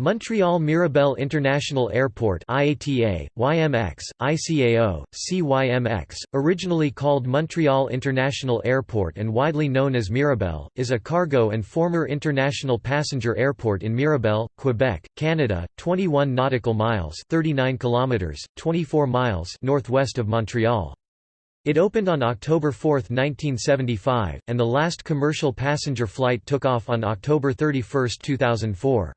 Montreal Mirabel International Airport IATA, YMX, ICAO, CYMX, originally called Montreal International Airport and widely known as Mirabel, is a cargo and former international passenger airport in Mirabel, Quebec, Canada, 21 nautical miles 39 kilometers, 24 miles northwest of Montreal. It opened on October 4, 1975, and the last commercial passenger flight took off on October 31, 2004.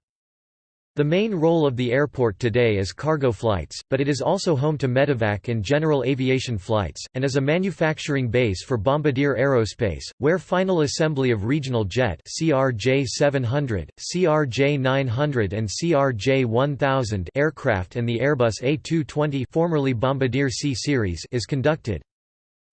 The main role of the airport today is cargo flights, but it is also home to medevac and general aviation flights, and is a manufacturing base for Bombardier Aerospace, where final assembly of regional jet CRJ-700, CRJ-900 and CRJ-1000 aircraft and the Airbus A220 formerly Bombardier C-Series is conducted.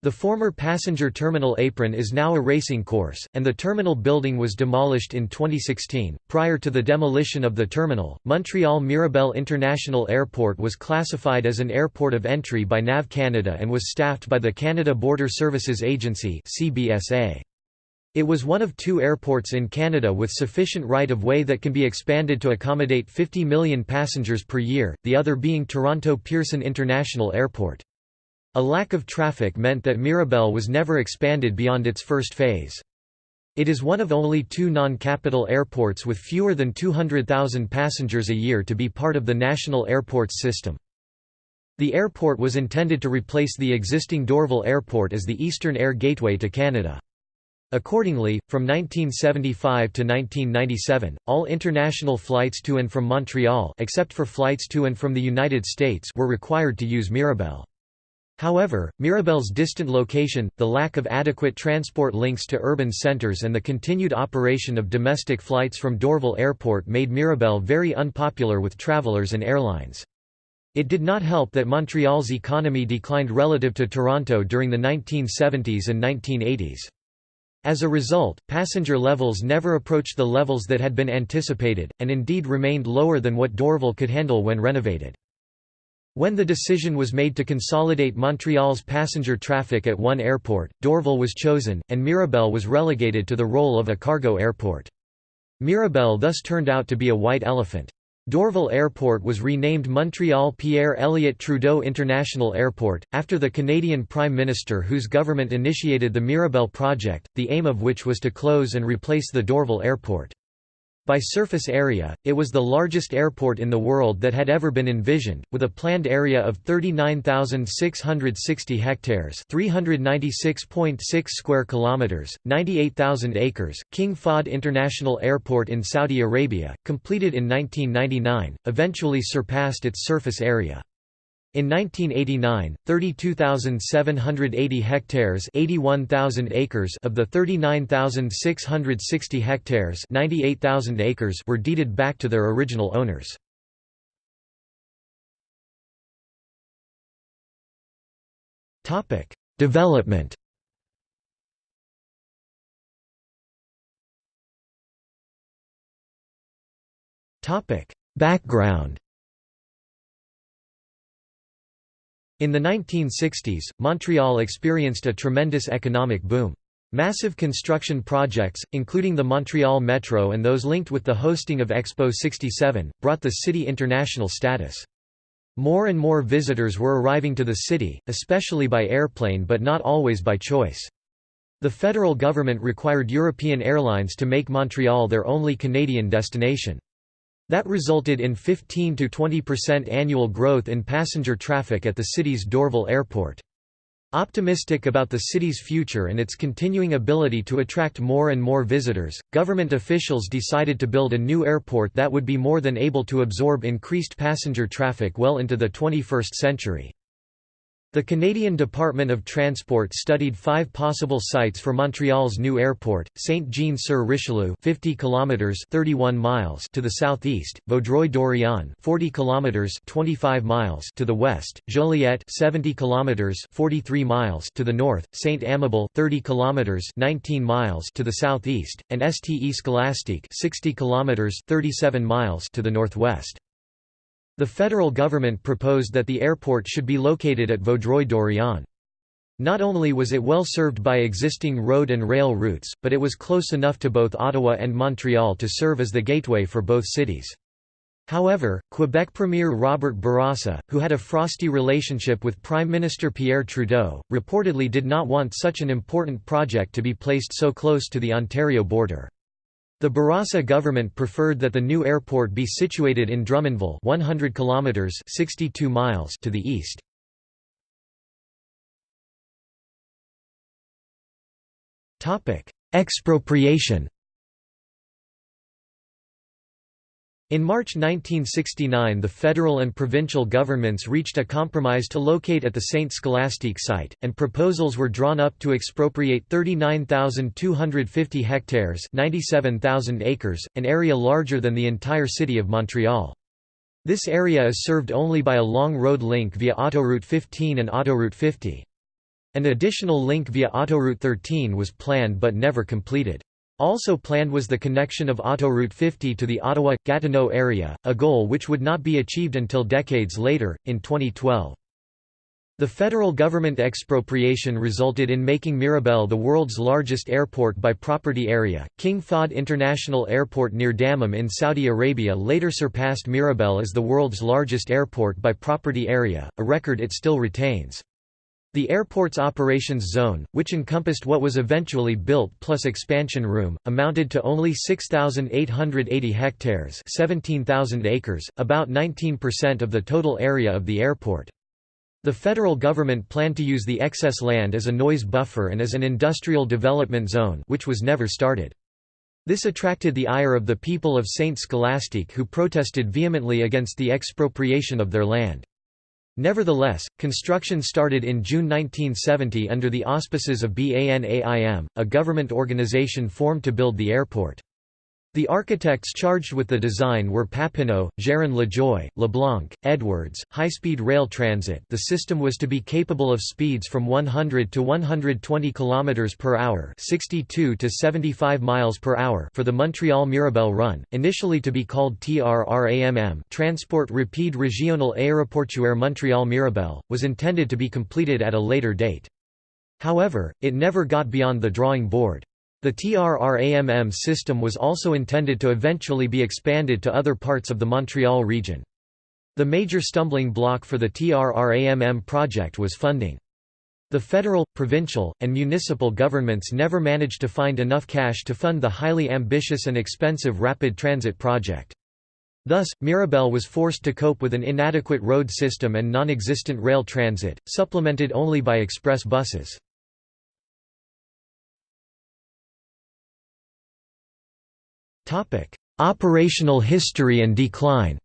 The former passenger terminal apron is now a racing course, and the terminal building was demolished in 2016. Prior to the demolition of the terminal, Montreal Mirabel International Airport was classified as an airport of entry by NAV Canada and was staffed by the Canada Border Services Agency (CBSA). It was one of two airports in Canada with sufficient right-of-way that can be expanded to accommodate 50 million passengers per year, the other being Toronto Pearson International Airport. A lack of traffic meant that Mirabel was never expanded beyond its first phase. It is one of only two non-capital airports with fewer than 200,000 passengers a year to be part of the national airports system. The airport was intended to replace the existing Dorval Airport as the eastern air gateway to Canada. Accordingly, from 1975 to 1997, all international flights to and from Montreal except for flights to and from the United States were required to use Mirabel. However, Mirabel's distant location, the lack of adequate transport links to urban centers and the continued operation of domestic flights from Dorval Airport made Mirabel very unpopular with travelers and airlines. It did not help that Montreal's economy declined relative to Toronto during the 1970s and 1980s. As a result, passenger levels never approached the levels that had been anticipated, and indeed remained lower than what Dorval could handle when renovated. When the decision was made to consolidate Montreal's passenger traffic at one airport, Dorval was chosen, and Mirabel was relegated to the role of a cargo airport. Mirabel thus turned out to be a white elephant. Dorval Airport was renamed Montreal Pierre Elliott Trudeau International Airport, after the Canadian Prime Minister whose government initiated the Mirabel project, the aim of which was to close and replace the Dorval Airport. By surface area, it was the largest airport in the world that had ever been envisioned, with a planned area of 39,660 hectares, 396.6 square kilometers, 98,000 acres. King Fahd International Airport in Saudi Arabia, completed in 1999, eventually surpassed its surface area. In 1989, 32,780 hectares 81,000 acres of the 39,660 hectares 98,000 acres were deeded back to their original owners. Topic: Development Topic: Background In the 1960s, Montreal experienced a tremendous economic boom. Massive construction projects, including the Montreal Metro and those linked with the hosting of Expo 67, brought the city international status. More and more visitors were arriving to the city, especially by airplane but not always by choice. The federal government required European airlines to make Montreal their only Canadian destination. That resulted in 15 to 20% annual growth in passenger traffic at the city's Dorval Airport. Optimistic about the city's future and its continuing ability to attract more and more visitors, government officials decided to build a new airport that would be more than able to absorb increased passenger traffic well into the 21st century. The Canadian Department of Transport studied five possible sites for Montreal's new airport: Saint-Jean-sur-Richelieu, 50 kilometers (31 miles) to the southeast; Vaudreuil-Dorion, 40 kilometers (25 miles) to the west; Joliette, 70 kilometers (43 miles) to the north; Saint-Amable, 30 kilometers (19 miles) to the southeast; and Ste Scholastique, 60 kilometers (37 miles) to the northwest. The federal government proposed that the airport should be located at Vaudreuil-Dorion. Not only was it well served by existing road and rail routes, but it was close enough to both Ottawa and Montreal to serve as the gateway for both cities. However, Quebec Premier Robert Bourassa, who had a frosty relationship with Prime Minister Pierre Trudeau, reportedly did not want such an important project to be placed so close to the Ontario border. The Bourassa government preferred that the new airport be situated in Drummondville 100 kilometers 62 miles to the east. Topic: Expropriation In March 1969 the federal and provincial governments reached a compromise to locate at the Saint Scholastique site, and proposals were drawn up to expropriate 39,250 hectares 97,000 acres, an area larger than the entire city of Montreal. This area is served only by a long road link via Autoroute 15 and Autoroute 50. An additional link via Autoroute 13 was planned but never completed. Also planned was the connection of Autoroute 50 to the Ottawa-Gatineau area, a goal which would not be achieved until decades later, in 2012. The federal government expropriation resulted in making Mirabel the world's largest airport by property area. King Fahd International Airport near Dammam in Saudi Arabia later surpassed Mirabel as the world's largest airport by property area, a record it still retains. The airport's operations zone, which encompassed what was eventually built plus expansion room, amounted to only 6,880 hectares 17,000 acres, about 19% of the total area of the airport. The federal government planned to use the excess land as a noise buffer and as an industrial development zone which was never started. This attracted the ire of the people of Saint Scholastique who protested vehemently against the expropriation of their land. Nevertheless, construction started in June 1970 under the auspices of BANAIM, a government organization formed to build the airport. The architects charged with the design were Papineau, Gérin Lajoie, Leblanc, Edwards, high-speed rail transit the system was to be capable of speeds from 100 to 120 km per hour 62 to 75 miles per hour for the Montreal-Mirabel run, initially to be called TRRAMM Transport Rapide Régional Aéroportuaire Montreal-Mirabel, was intended to be completed at a later date. However, it never got beyond the drawing board. The TRRAMM system was also intended to eventually be expanded to other parts of the Montreal region. The major stumbling block for the TRRAMM project was funding. The federal, provincial, and municipal governments never managed to find enough cash to fund the highly ambitious and expensive rapid transit project. Thus, Mirabel was forced to cope with an inadequate road system and non-existent rail transit, supplemented only by express buses. Operational history and decline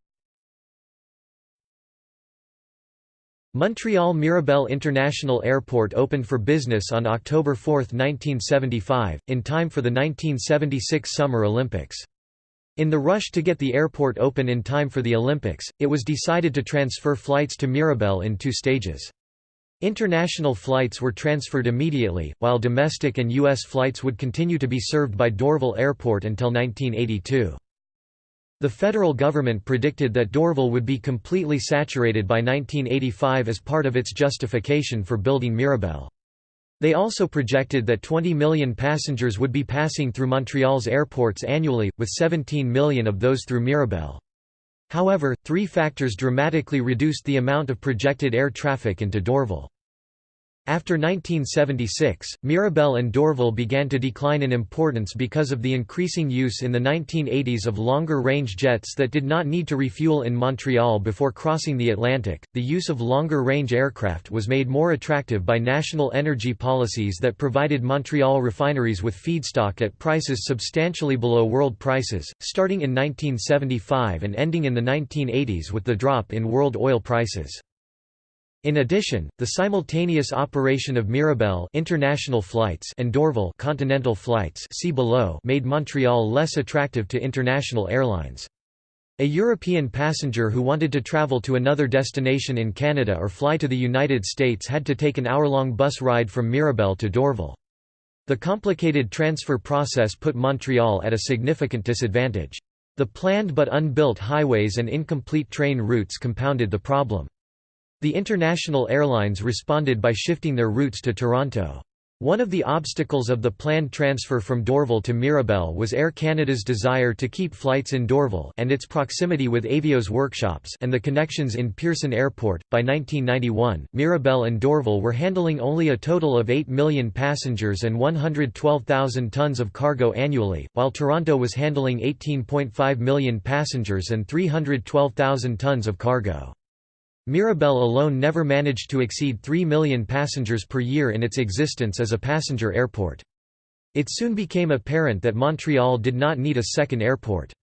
Montreal Mirabel International Airport opened for business on October 4, 1975, in time for the 1976 Summer Olympics. In the rush to get the airport open in time for the Olympics, it was decided to transfer flights to Mirabel in two stages. International flights were transferred immediately, while domestic and U.S. flights would continue to be served by Dorval Airport until 1982. The federal government predicted that Dorval would be completely saturated by 1985 as part of its justification for building Mirabel. They also projected that 20 million passengers would be passing through Montreal's airports annually, with 17 million of those through Mirabel. However, three factors dramatically reduced the amount of projected air traffic into Dorval. After 1976, Mirabel and Dorval began to decline in importance because of the increasing use in the 1980s of longer-range jets that did not need to refuel in Montreal before crossing the Atlantic. The use of longer-range aircraft was made more attractive by national energy policies that provided Montreal refineries with feedstock at prices substantially below world prices, starting in 1975 and ending in the 1980s with the drop in world oil prices. In addition, the simultaneous operation of Mirabel international flights and Dorval continental flights see below made Montreal less attractive to international airlines. A European passenger who wanted to travel to another destination in Canada or fly to the United States had to take an hour-long bus ride from Mirabel to Dorval. The complicated transfer process put Montreal at a significant disadvantage. The planned but unbuilt highways and incomplete train routes compounded the problem. The international airlines responded by shifting their routes to Toronto. One of the obstacles of the planned transfer from Dorval to Mirabel was Air Canada's desire to keep flights in Dorval and its proximity with Aveos workshops and the connections in Pearson Airport. By 1991, Mirabel and Dorval were handling only a total of 8 million passengers and 112,000 tons of cargo annually, while Toronto was handling 18.5 million passengers and 312,000 tons of cargo. Mirabel alone never managed to exceed 3 million passengers per year in its existence as a passenger airport. It soon became apparent that Montreal did not need a second airport.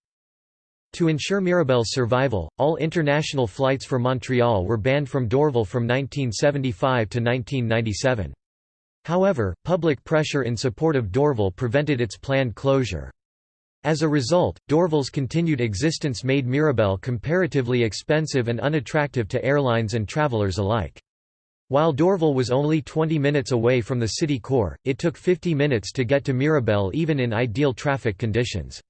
To ensure Mirabel's survival, all international flights for Montreal were banned from Dorval from 1975 to 1997. However, public pressure in support of Dorval prevented its planned closure. As a result, Dorval's continued existence made Mirabel comparatively expensive and unattractive to airlines and travelers alike. While Dorval was only 20 minutes away from the city core, it took 50 minutes to get to Mirabel even in ideal traffic conditions.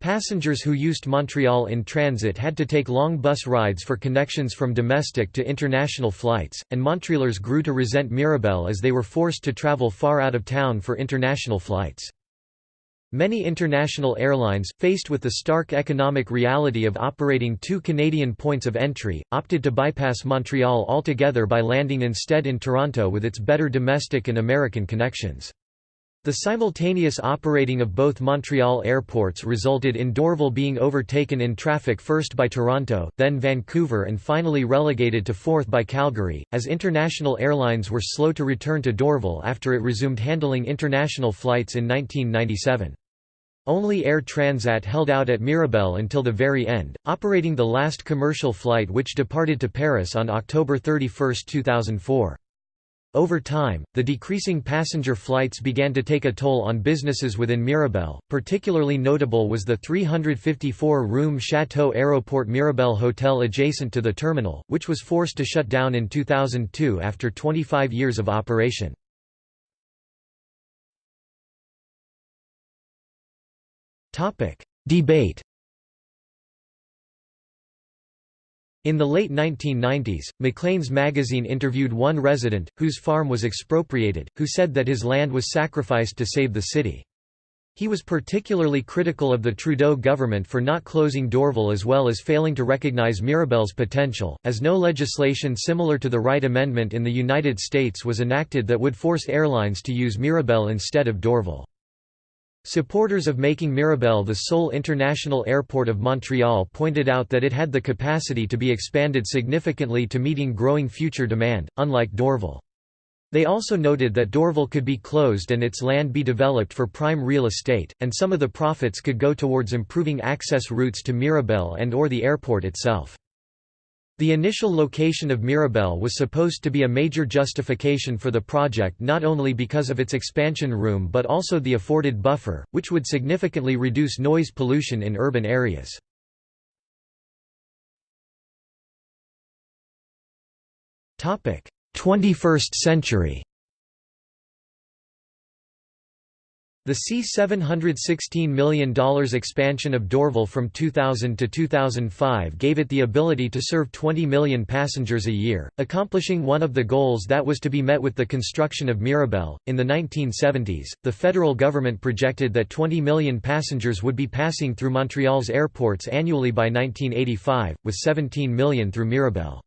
Passengers who used Montreal in transit had to take long bus rides for connections from domestic to international flights, and Montrealers grew to resent Mirabel as they were forced to travel far out of town for international flights. Many international airlines, faced with the stark economic reality of operating two Canadian points of entry, opted to bypass Montreal altogether by landing instead in Toronto with its better domestic and American connections. The simultaneous operating of both Montreal airports resulted in Dorval being overtaken in traffic first by Toronto, then Vancouver and finally relegated to fourth by Calgary, as international airlines were slow to return to Dorval after it resumed handling international flights in 1997. Only Air Transat held out at Mirabel until the very end, operating the last commercial flight which departed to Paris on October 31, 2004. Over time, the decreasing passenger flights began to take a toll on businesses within Mirabel. Particularly notable was the 354-room Chateau Aéroport Mirabel hotel adjacent to the terminal, which was forced to shut down in 2002 after 25 years of operation. Topic: Debate. In the late 1990s, Maclean's magazine interviewed one resident, whose farm was expropriated, who said that his land was sacrificed to save the city. He was particularly critical of the Trudeau government for not closing Dorval as well as failing to recognize Mirabel's potential, as no legislation similar to the Wright Amendment in the United States was enacted that would force airlines to use Mirabel instead of Dorval. Supporters of making Mirabel the sole international airport of Montreal pointed out that it had the capacity to be expanded significantly to meeting growing future demand, unlike Dorval. They also noted that Dorval could be closed and its land be developed for prime real estate, and some of the profits could go towards improving access routes to Mirabel and or the airport itself. The initial location of Mirabel was supposed to be a major justification for the project not only because of its expansion room but also the afforded buffer, which would significantly reduce noise pollution in urban areas. Topic: 21st century. The C$716 million expansion of Dorval from 2000 to 2005 gave it the ability to serve 20 million passengers a year, accomplishing one of the goals that was to be met with the construction of Mirabel. In the 1970s, the federal government projected that 20 million passengers would be passing through Montreal's airports annually by 1985, with 17 million through Mirabel.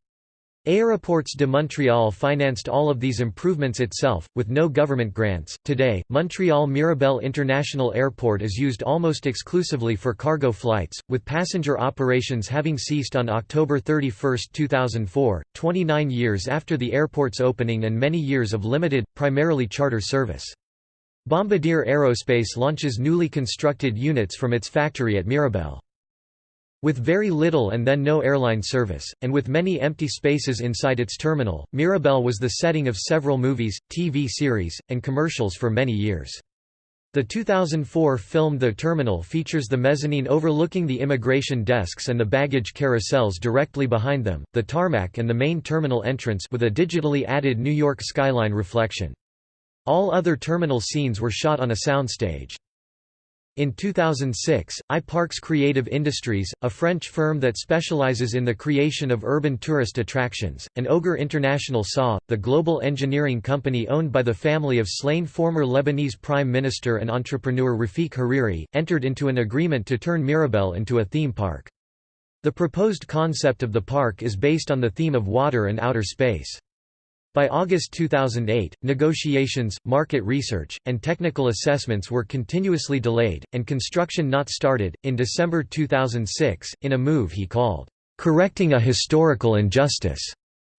Aéroports de Montréal financed all of these improvements itself, with no government grants. Today, Montreal Mirabel International Airport is used almost exclusively for cargo flights, with passenger operations having ceased on October 31, 2004, 29 years after the airport's opening and many years of limited, primarily charter service. Bombardier Aerospace launches newly constructed units from its factory at Mirabel. With very little and then no airline service, and with many empty spaces inside its terminal, Mirabel was the setting of several movies, TV series, and commercials for many years. The 2004 film The Terminal features the mezzanine overlooking the immigration desks and the baggage carousels directly behind them, the tarmac and the main terminal entrance with a digitally added New York skyline reflection. All other terminal scenes were shot on a soundstage. In 2006, iParks Creative Industries, a French firm that specializes in the creation of urban tourist attractions, and Oger International SA, the global engineering company owned by the family of slain former Lebanese Prime Minister and entrepreneur Rafik Hariri, entered into an agreement to turn Mirabel into a theme park. The proposed concept of the park is based on the theme of water and outer space. By August 2008, negotiations, market research, and technical assessments were continuously delayed, and construction not started. In December 2006, in a move he called, correcting a historical injustice,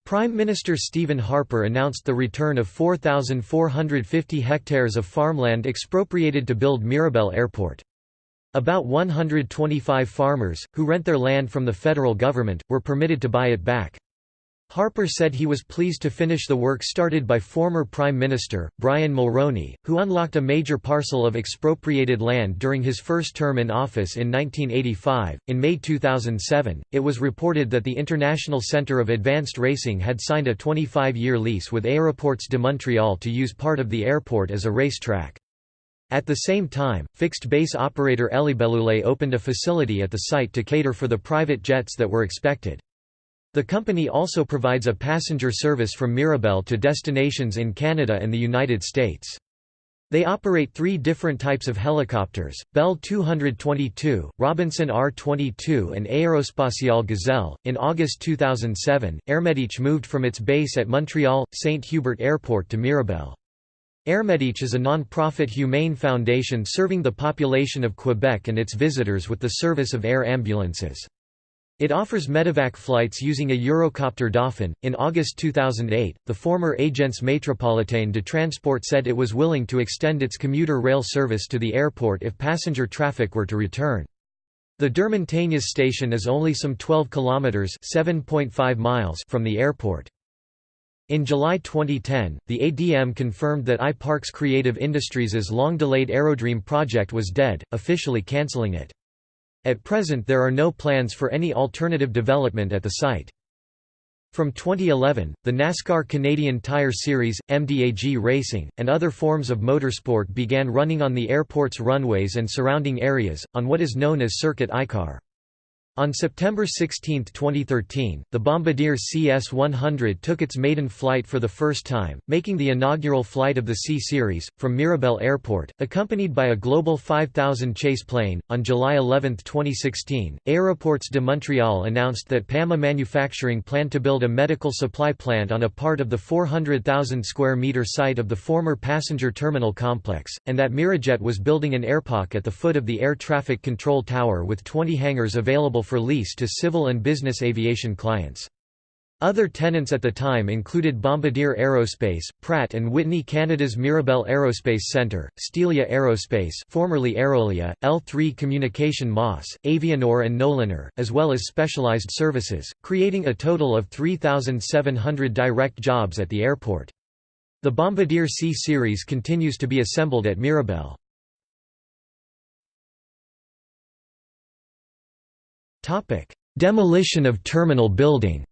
Prime Minister Stephen Harper announced the return of 4,450 hectares of farmland expropriated to build Mirabel Airport. About 125 farmers, who rent their land from the federal government, were permitted to buy it back. Harper said he was pleased to finish the work started by former Prime Minister, Brian Mulroney, who unlocked a major parcel of expropriated land during his first term in office in 1985. In May 2007, it was reported that the International Centre of Advanced Racing had signed a 25 year lease with Aéroports de Montréal to use part of the airport as a racetrack. At the same time, fixed base operator Hélibellule opened a facility at the site to cater for the private jets that were expected. The company also provides a passenger service from Mirabel to destinations in Canada and the United States. They operate three different types of helicopters, Bell 222, Robinson R-22 and Aerospatiale Gazelle. In August 2007, Airmedic moved from its base at Montreal, St. Hubert Airport to Mirabel. Airmedic is a non-profit humane foundation serving the population of Quebec and its visitors with the service of air ambulances. It offers medevac flights using a Eurocopter Dauphin. In August 2008, the former Agence Métropolitaine de Transport said it was willing to extend its commuter rail service to the airport if passenger traffic were to return. The Deux-Montagnes station is only some 12 kilometers (7.5 miles) from the airport. In July 2010, the ADM confirmed that iParks Creative Industries' long-delayed Aerodream project was dead, officially cancelling it. At present there are no plans for any alternative development at the site. From 2011, the NASCAR Canadian Tire Series, MDAG Racing, and other forms of motorsport began running on the airport's runways and surrounding areas, on what is known as Circuit ICAR. On September 16, 2013, the Bombardier CS-100 took its maiden flight for the first time, making the inaugural flight of the C-Series, from Mirabel Airport, accompanied by a Global 5000 chase plane. On July 11, 2016, Aéroports de Montréal announced that PAMA Manufacturing planned to build a medical supply plant on a part of the 400,000 square meter site of the former passenger terminal complex, and that Mirajet was building an airpark at the foot of the air traffic control tower with 20 hangars available for lease to civil and business aviation clients. Other tenants at the time included Bombardier Aerospace, Pratt & Whitney Canada's Mirabel Aerospace Centre, Stelia Aerospace formerly Aerolia, L3 Communication Moss, Avianor and Nolinor, as well as specialized services, creating a total of 3,700 direct jobs at the airport. The Bombardier C-Series continues to be assembled at Mirabel. Demolition of terminal building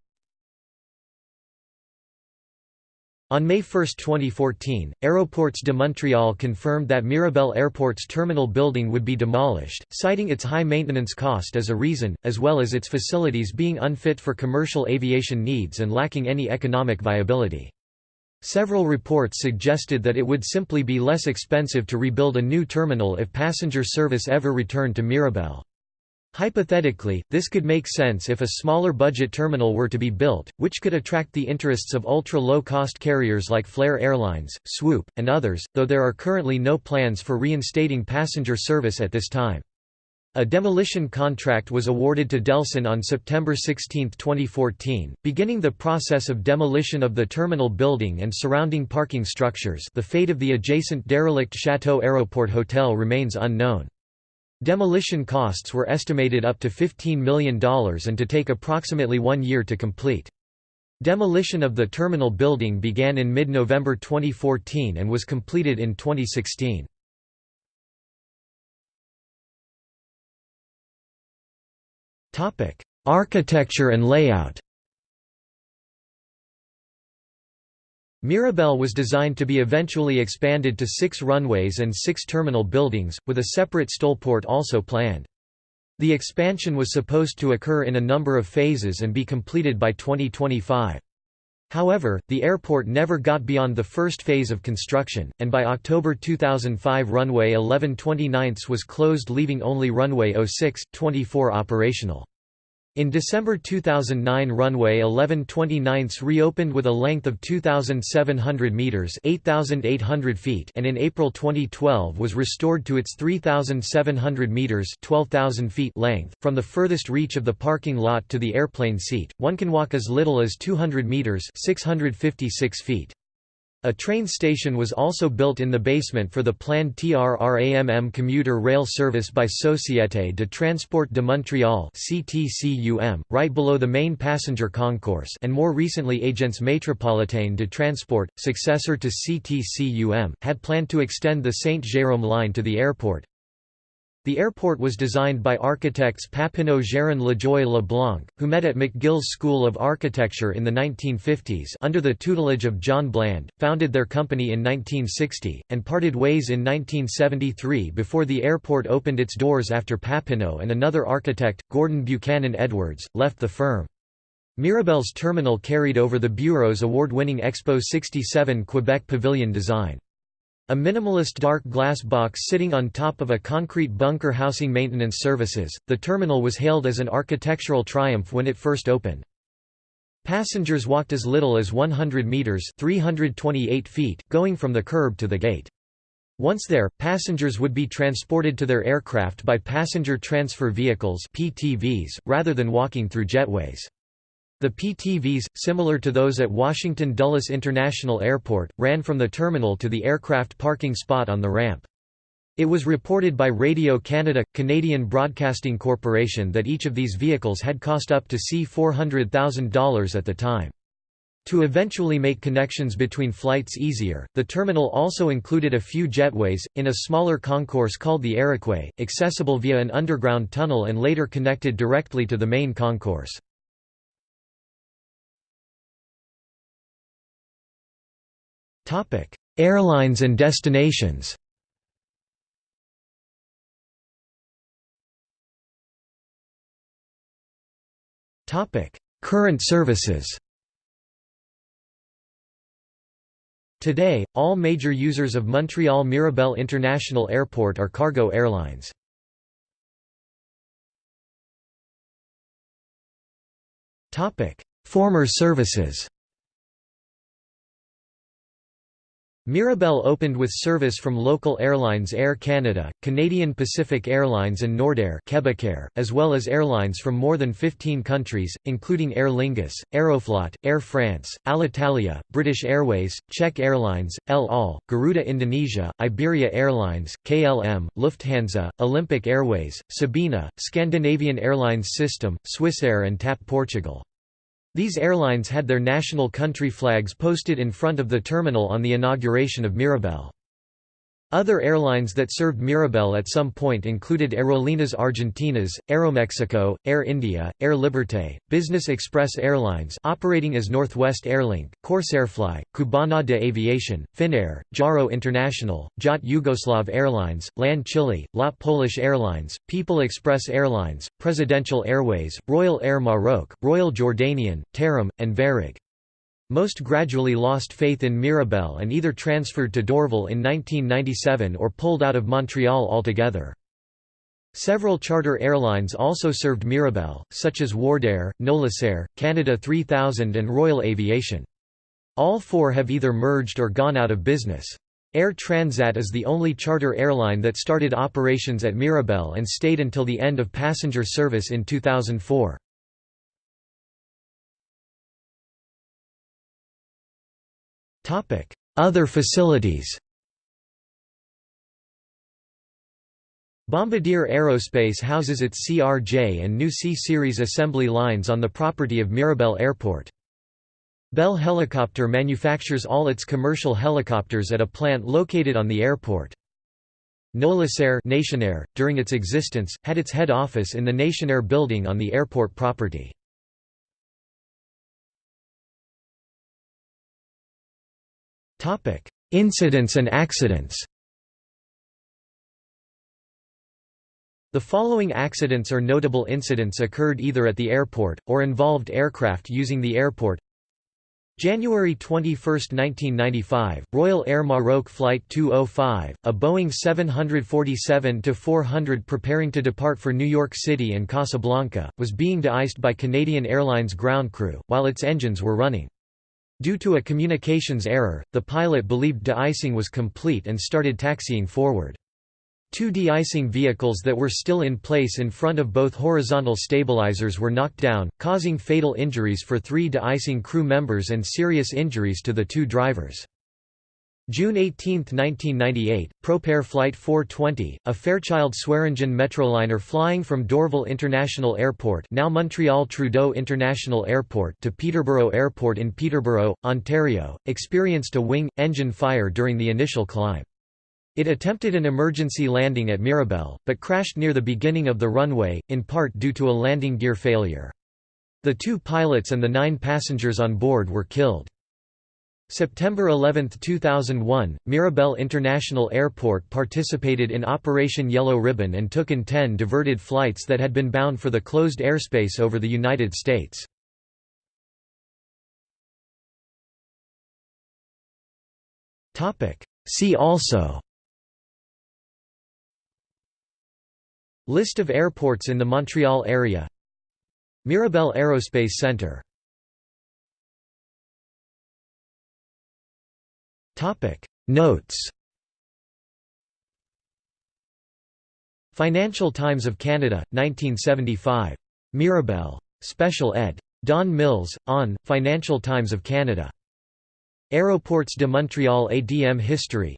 On May 1, 2014, Aéroports de Montréal confirmed that Mirabel Airport's terminal building would be demolished, citing its high maintenance cost as a reason, as well as its facilities being unfit for commercial aviation needs and lacking any economic viability. Several reports suggested that it would simply be less expensive to rebuild a new terminal if passenger service ever returned to Mirabel. Hypothetically, this could make sense if a smaller budget terminal were to be built, which could attract the interests of ultra-low-cost carriers like Flair Airlines, Swoop, and others, though there are currently no plans for reinstating passenger service at this time. A demolition contract was awarded to Delson on September 16, 2014, beginning the process of demolition of the terminal building and surrounding parking structures the fate of the adjacent derelict Chateau Aéroport Hotel remains unknown. Demolition costs were estimated up to $15 million and to take approximately one year to complete. Demolition of the terminal building began in mid-November 2014 and was completed in 2016. Architecture and layout Mirabel was designed to be eventually expanded to six runways and six terminal buildings, with a separate Stolport also planned. The expansion was supposed to occur in a number of phases and be completed by 2025. However, the airport never got beyond the first phase of construction, and by October 2005 runway 11 29 was closed leaving only runway 06, 24 operational. In December 2009 runway 11 29 reopened with a length of 2,700 metres 8,800 feet and in April 2012 was restored to its 3,700 metres 12,000 feet length. From the furthest reach of the parking lot to the airplane seat, one can walk as little as 200 metres 656 feet. A train station was also built in the basement for the planned TRRAMM commuter rail service by Société de Transport de Montréal right below the main passenger concourse and more recently Agence Métropolitaine de Transport, successor to CTCUM, had planned to extend the Saint-Jérôme line to the airport. The airport was designed by architects Papineau Gérin Lajoie Leblanc, who met at McGill's School of Architecture in the 1950s under the tutelage of John Bland, founded their company in 1960, and parted ways in 1973 before the airport opened its doors after Papineau and another architect, Gordon Buchanan Edwards, left the firm. Mirabel's terminal carried over the Bureau's award-winning Expo 67 Quebec pavilion design. A minimalist dark glass box sitting on top of a concrete bunker housing maintenance services, the terminal was hailed as an architectural triumph when it first opened. Passengers walked as little as 100 meters (328 feet) going from the curb to the gate. Once there, passengers would be transported to their aircraft by passenger transfer vehicles (PTVs) rather than walking through jetways. The PTVs, similar to those at Washington Dulles International Airport, ran from the terminal to the aircraft parking spot on the ramp. It was reported by Radio Canada, Canadian Broadcasting Corporation that each of these vehicles had cost up to C$400,000 at the time. To eventually make connections between flights easier, the terminal also included a few jetways, in a smaller concourse called the Aeroquay, accessible via an underground tunnel and later connected directly to the main concourse. Topic: Airlines and destinations. Topic: Current services. Today, all major users of Montreal Mirabel International Airport are cargo airlines. Topic: Former services Mirabel opened with service from local airlines Air Canada, Canadian Pacific Airlines and Nordair as well as airlines from more than 15 countries, including Aer Lingus, Aeroflot, Air France, Alitalia, British Airways, Czech Airlines, El Al, Garuda Indonesia, Iberia Airlines, KLM, Lufthansa, Olympic Airways, Sabena, Scandinavian Airlines System, Swissair and TAP Portugal. These airlines had their national country flags posted in front of the terminal on the inauguration of Mirabel. Other airlines that served Mirabel at some point included Aerolíneas Argentinas, Aeromexico, Air India, Air Liberté, Business Express Airlines operating as Northwest Airlink, Corsairfly, Cubana de Aviation, Finnair, Jaro International, JAT Yugoslav Airlines, LAN Chile, LOT Polish Airlines, People Express Airlines, Presidential Airways, Royal Air Maroc, Royal Jordanian, Tarom, and Varig. Most gradually lost faith in Mirabel and either transferred to Dorval in 1997 or pulled out of Montreal altogether. Several charter airlines also served Mirabel, such as Wardair, Nolisair, Canada 3000 and Royal Aviation. All four have either merged or gone out of business. Air Transat is the only charter airline that started operations at Mirabel and stayed until the end of passenger service in 2004. Other facilities Bombardier Aerospace houses its CRJ and new C-Series assembly lines on the property of Mirabel Airport. Bell Helicopter manufactures all its commercial helicopters at a plant located on the airport. Nolisair Nationair, during its existence, had its head office in the Nationair building on the airport property. Incidents and accidents. The following accidents or notable incidents occurred either at the airport, or involved aircraft using the airport. January 21, 1995, Royal Air Maroc Flight 205, a Boeing 747-400 preparing to depart for New York City and Casablanca, was being de-iced by Canadian Airlines ground crew, while its engines were running. Due to a communications error, the pilot believed de-icing was complete and started taxiing forward. Two de-icing vehicles that were still in place in front of both horizontal stabilizers were knocked down, causing fatal injuries for three de-icing crew members and serious injuries to the two drivers. June 18, 1998, Propair Flight 420, a Fairchild Swearingen Metroliner flying from Dorval International Airport now Montreal Trudeau International Airport to Peterborough Airport in Peterborough, Ontario, experienced a wing-engine fire during the initial climb. It attempted an emergency landing at Mirabel, but crashed near the beginning of the runway, in part due to a landing gear failure. The two pilots and the nine passengers on board were killed. September 11, 2001, Mirabel International Airport participated in Operation Yellow Ribbon and took in 10 diverted flights that had been bound for the closed airspace over the United States. See also List of airports in the Montreal area Mirabel Aerospace Centre Notes Financial Times of Canada, 1975. Mirabel. Special ed. Don Mills, on, Financial Times of Canada. Aéroports de Montréal ADM History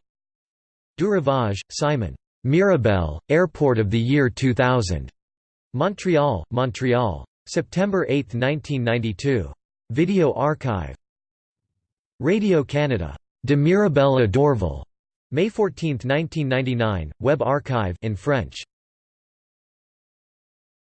Durivage, Simon. Mirabel, Airport of the Year 2000. Montreal, Montreal. September 8, 1992. Video archive. Radio-Canada. De Mirabel Dorval. May 14, 1999, web archive in French.